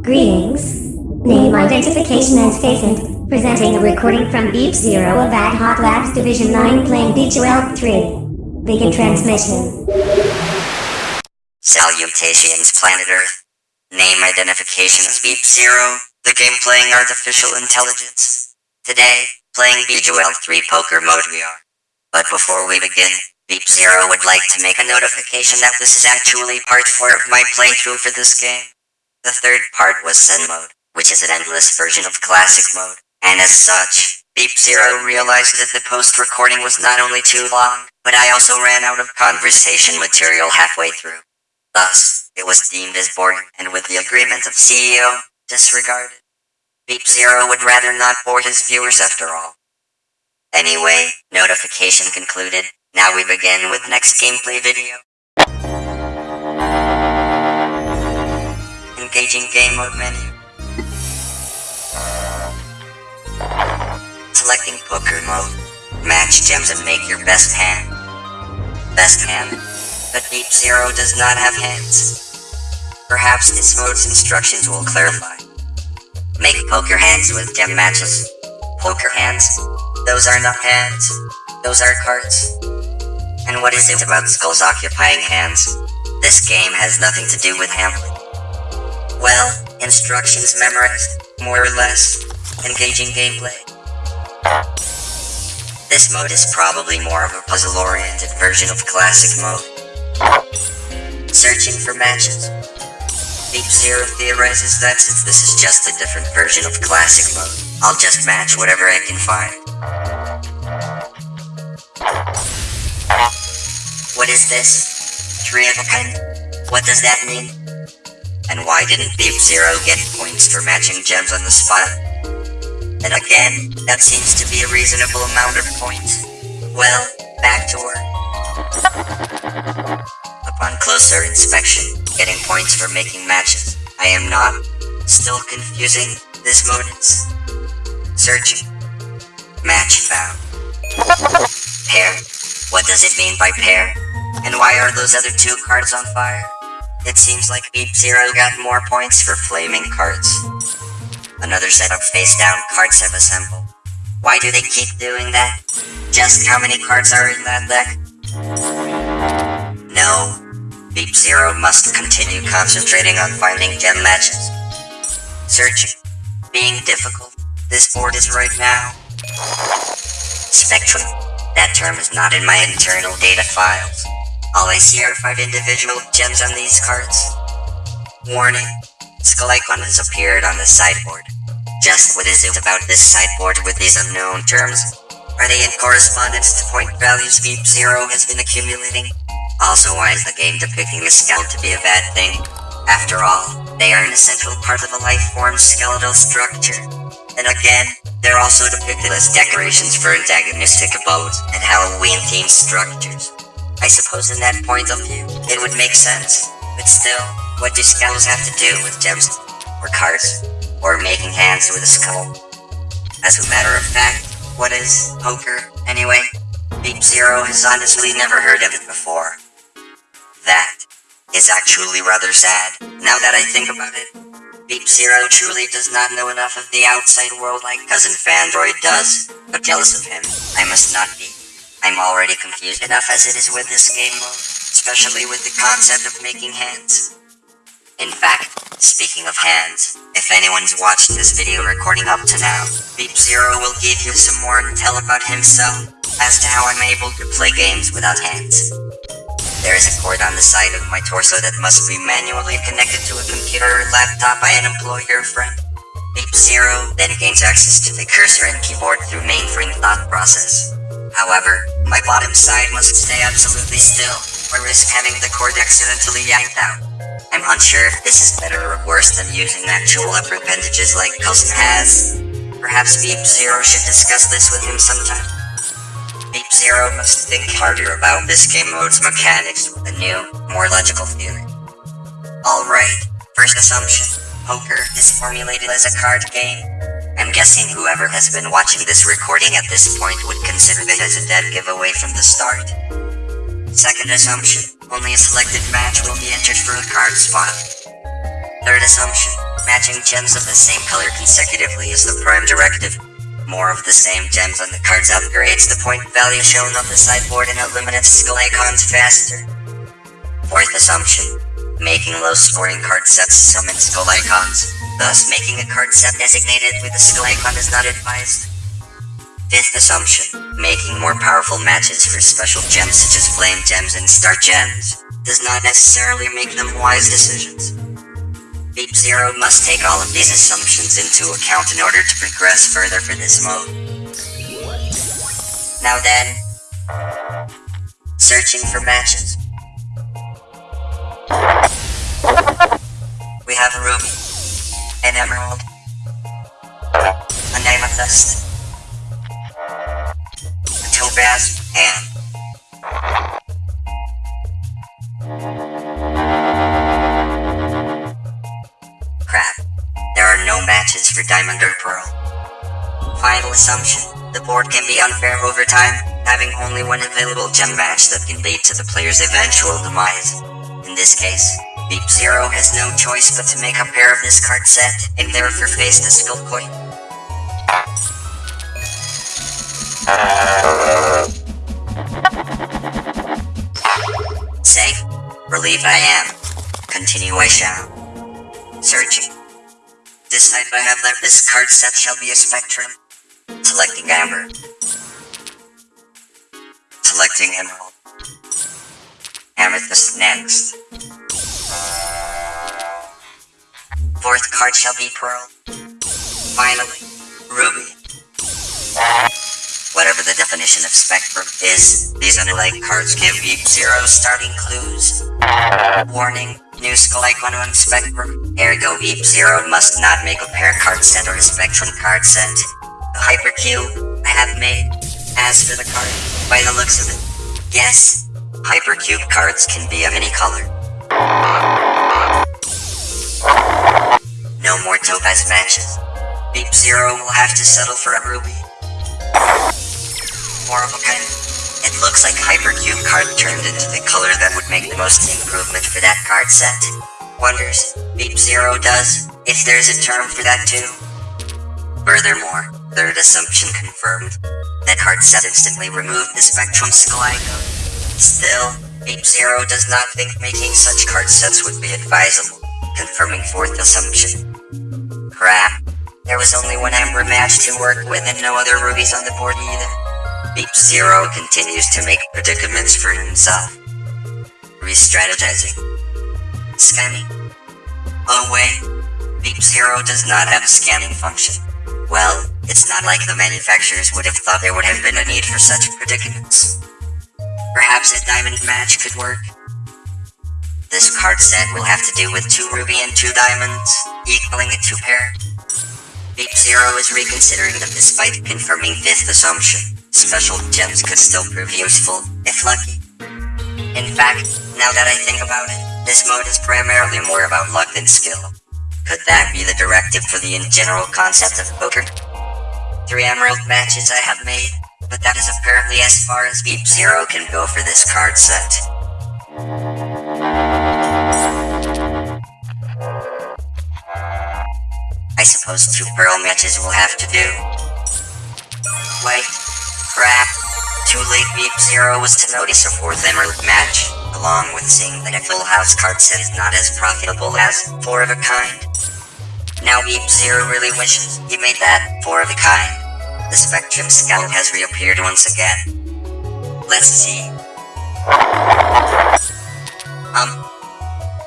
Greetings. Name identification as Facent, presenting a recording from Beep Zero of Ad Hoc Labs Division 9 playing B2L 3. Begin transmission. Salutations, planet Earth. Name identification as Beep Zero, the game playing artificial intelligence. Today, playing B2L 3 poker mode we are. But before we begin, Beep Zero would like to make a notification that this is actually part 4 of my playthrough for this game. The third part was Zen mode, which is an endless version of classic mode, and as such, Beep Zero realized that the post-recording was not only too long, but I also ran out of conversation material halfway through. Thus, it was deemed as boring, and with the agreement of CEO, disregarded. Beep Zero would rather not bore his viewers after all. Anyway, notification concluded, now we begin with next gameplay video. Engaging game mode menu. Selecting poker mode. Match gems and make your best hand. Best hand. But Beep Zero does not have hands. Perhaps this mode's instructions will clarify. Make poker hands with gem matches. Poker hands. Those are not hands. Those are cards. And what is it about skulls occupying hands? This game has nothing to do with Hamlet. Well, instructions memorized, more or less. Engaging gameplay. This mode is probably more of a puzzle-oriented version of classic mode. Searching for matches. Beep Zero theorizes that since this is just a different version of classic mode, I'll just match whatever I can find. What is this? Three of a kind? What does that mean? And why didn't Beep Zero get points for matching gems on the spot? And again, that seems to be a reasonable amount of points. Well, back to work. Upon closer inspection, getting points for making matches, I am not. Still confusing, this mode is. Searching. Match found. Pair. What does it mean by pair? And why are those other two cards on fire? It seems like Beep Zero got more points for flaming cards. Another set of face-down cards have assembled. Why do they keep doing that? Just how many cards are in that deck? No. Beep Zero must continue concentrating on finding gem matches. Searching. Being difficult. This board is right now. Spectrum. That term is not in my internal data files. All I see are five individual gems on these cards. Warning. Skull icon has appeared on the sideboard. Just what is it about this sideboard with these unknown terms? Are they in correspondence to point values Beep Zero has been accumulating? Also, why is the game depicting a skeleton to be a bad thing? After all, they are an essential part of a life form's skeletal structure. And again, they're also depicted as decorations for antagonistic abodes and Halloween-themed structures. I suppose in that point of view, it would make sense. But still, what do skulls have to do with gems, or cards, or making hands with a skull? As a matter of fact, what is poker, anyway? Beep Zero has honestly never heard of it before. That is actually rather sad, now that I think about it. Beep Zero truly does not know enough of the outside world like Cousin Fandroid does, but jealous of him, I must not be. I'm already confused enough as it is with this game mode, especially with the concept of making hands. In fact, speaking of hands, if anyone's watched this video recording up to now, Beep Zero will give you some more intel about himself, as to how I'm able to play games without hands. There is a cord on the side of my torso that must be manually connected to a computer or laptop by an employer friend. Beep Zero then gains access to the cursor and keyboard through mainframe thought process. However, my bottom side must stay absolutely still, or risk having the cord accidentally yanked out. I'm unsure if this is better or worse than using actual upper appendages like Cousin has. Perhaps Beep Zero should discuss this with him sometime. Beep Zero must think harder about this game mode's mechanics with a new, more logical theory. Alright, first assumption. Poker is formulated as a card game. Guessing whoever has been watching this recording at this point would consider it as a dead giveaway from the start. Second assumption. only a selected match will be entered for a card spot. Third assumption, matching gems of the same color consecutively is the prime directive. More of the same gems on the cards upgrades the point value shown on the sideboard and eliminates skull icons faster. Fourth assumption, making low scoring card sets summon skull icons, thus making a card set designated with a skull icon is not advised. Fifth assumption, making more powerful matches for special gems such as flame gems and star gems does not necessarily make them wise decisions. Beep Zero must take all of these assumptions into account in order to progress further for this mode. Now then, searching for matches. Have a ruby, an emerald, an amethyst, a topaz, and crap. There are no matches for diamond or pearl. Final assumption. The board can be unfair over time, having only one available gem match that can lead to the player's eventual demise. In this case, Beep Zero has no choice but to make a pair of this card set and therefore face the skull coin. Safe? Relieved I am. Continuation. Searching. Decide I have left this card set shall be a spectrum. Selecting amber. Selecting emerald. Amethyst next. Fourth card shall be pearl. Finally, ruby. Whatever the definition of spectrum is, these underlying cards give Beep Zero starting clues. Warning, new skull icon on Spectrum. Ergo Beep Zero must not make a pair card set or a Spectrum card set. The Hypercube I have made. As for the card, by the looks of it, yes, Hypercube cards can be of any color. No more Topaz matches. Beep Zero will have to settle for a Ruby. More of a kind. It looks like Hypercube card turned into the color that would make the most improvement for that card set. Wonders, Beep Zero does, if there's a term for that too. Furthermore, third assumption confirmed. That card set instantly removed the Spectrum Skull icon. Still, Beep Zero does not think making such card sets would be advisable, confirming fourth assumption. Crap. There was only one Amber match to work with and no other rubies on the board either. Beep Zero continues to make predicaments for himself. Re-strategizing. Scanning. Oh wait, Beep Zero does not have a scanning function. Well, it's not like the manufacturers would have thought there would have been a need for such predicaments. Perhaps a diamond match could work. This card set will have to do with two ruby and two diamonds, equaling a two pair. Beep Zero is reconsidering them despite confirming fifth assumption. Special gems could still prove useful, if lucky. In fact, now that I think about it, this mode is primarily more about luck than skill. Could that be the directive for the in general concept of poker? Three emerald matches I have made, but that is apparently as far as Beep Zero can go for this card set. I suppose two pearl matches will have to do. Wait, crap. Too late Beep Zero was to notice a fourth emerald match, along with seeing that a full house card set is not as profitable as four of a kind. Now Beep Zero really wishes he made that four of a kind. The Spectrum Skull has reappeared once again. Let's see. Um,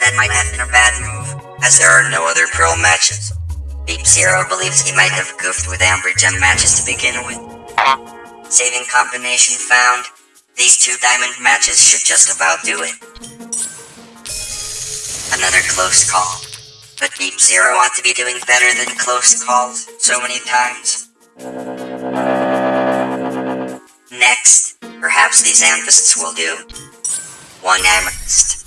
that might have been a bad move, as there are no other Pearl matches. Beep Zero believes he might have goofed with Amber Gem matches to begin with. Saving combination found. These two diamond matches should just about do it. Another close call. But Beep Zero ought to be doing better than close calls so many times. Next, perhaps these amethysts will do. One amethyst.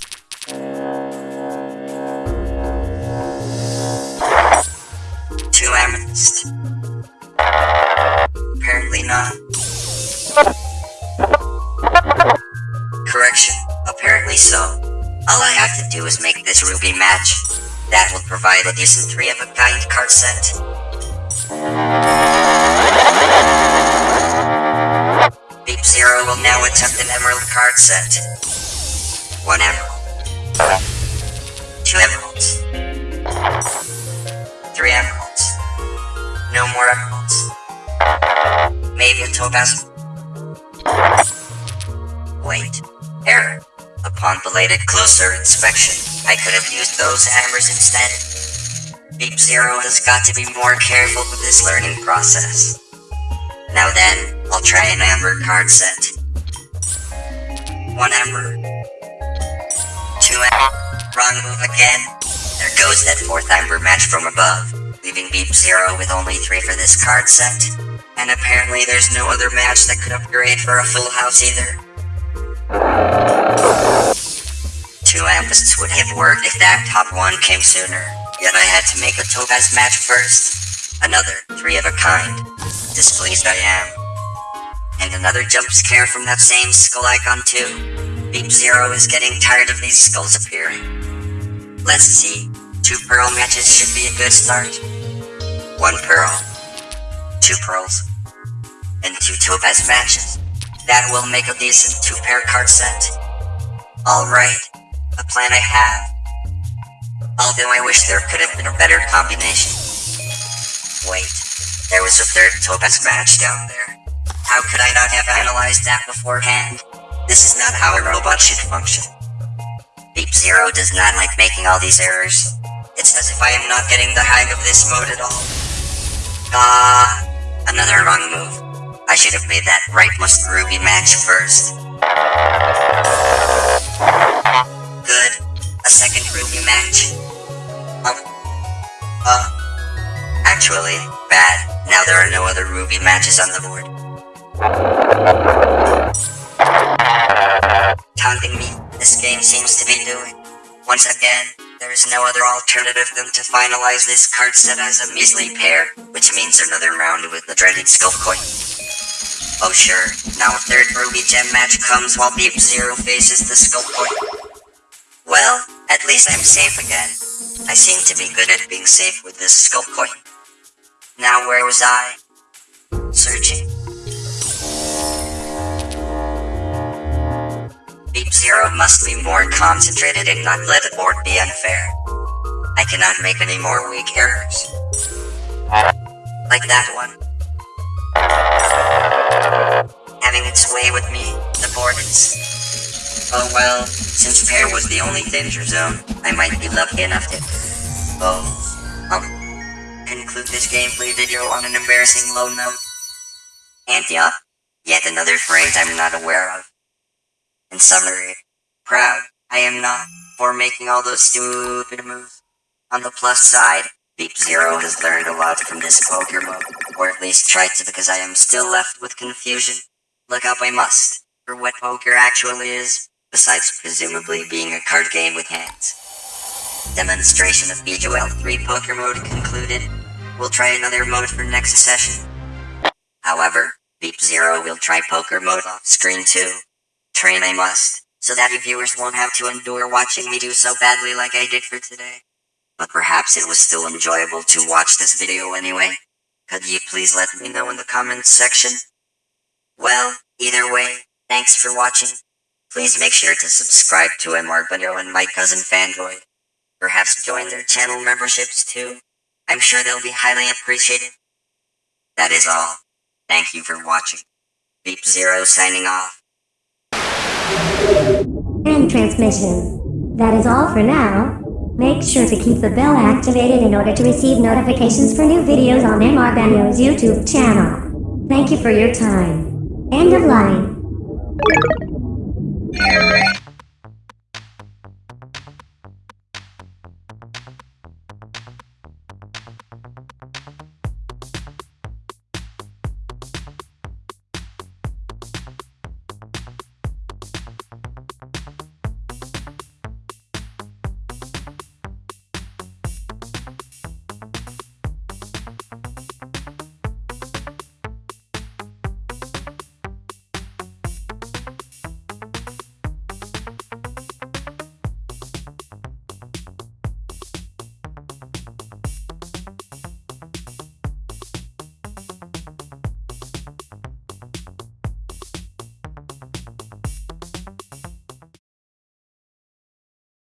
Apparently not. Correction, apparently so. All I have to do is make this Ruby match. That will provide a decent three of a kind card set. Beep Zero will now attempt an emerald card set. One emerald. Two emeralds. Three emeralds. No more emeralds. Maybe a topaz. Wait. Error. Upon belated closer inspection, I could have used those hammers instead. Beep Zero has got to be more careful with this learning process. Now then, I'll try an amber card set. One amber. Two amber. Wrong move again. There goes that fourth amber match from above, leaving Beep Zero with only three for this card set. And apparently there's no other match that could upgrade for a full house either. Two amethysts would have worked if that top one came sooner, yet I had to make a topaz match first. Another three of a kind. Displeased I am. And another jump scare from that same skull icon too. Beep Zero is getting tired of these skulls appearing. Let's see. Two pearl matches should be a good start. One pearl. Two pearls. And two topaz matches. That will make a decent two pair card set. Alright, a plan I have. Although I wish there could have been a better combination. Wait, there was a third topaz match down there. How could I not have analyzed that beforehand? This is not how a robot should function. Beep Zero does not like making all these errors. It's as if I am not getting the hang of this mode at all. Ah, another wrong move. I should have made that rightmost ruby match first. Good. A second ruby match. Um. Uh. Actually, bad. Now there are no other ruby matches on the board. Taunting me, this game seems to be doing. Once again, there is no other alternative than to finalize this card set as a measly pair, which means another round with the dreaded skull coin. Oh sure, now a third ruby gem match comes while Beep Zero faces the skull coin. Well, at least I'm safe again. I seem to be good at being safe with this skull coin. Now where was I? Searching. Zero must be more concentrated and not let the board be unfair. I cannot make any more weak errors. Like that one. Having its way with me, the board is... Oh well, since pair was the only danger zone, I might be lucky enough to... Oh, um, conclude this gameplay video on an embarrassing low note. Yup, yet another phrase I'm not aware of. In summary, proud I am not for making all those stupid moves. On the plus side, Beep Zero has learned a lot from this poker mode, or at least tried to because I am still left with confusion. Look up I must, for what poker actually is, besides presumably being a card game with hands. Demonstration of BJL 3 poker mode concluded. We'll try another mode for next session. However, Beep Zero will try poker mode off screen too. Train I must, so that you viewers won't have to endure watching me do so badly like I did for today. But perhaps it was still enjoyable to watch this video anyway. Could you please let me know in the comments section? Well, either way, thanks for watching. Please make sure to subscribe to MR Emargbano and my cousin Fandroid. Perhaps join their channel memberships too. I'm sure they'll be highly appreciated. That is all. Thank you for watching. Beep Zero signing off. End transmission. That is all for now. Make sure to keep the bell activated in order to receive notifications for new videos on MR Banyo's YouTube channel. Thank you for your time. End of line.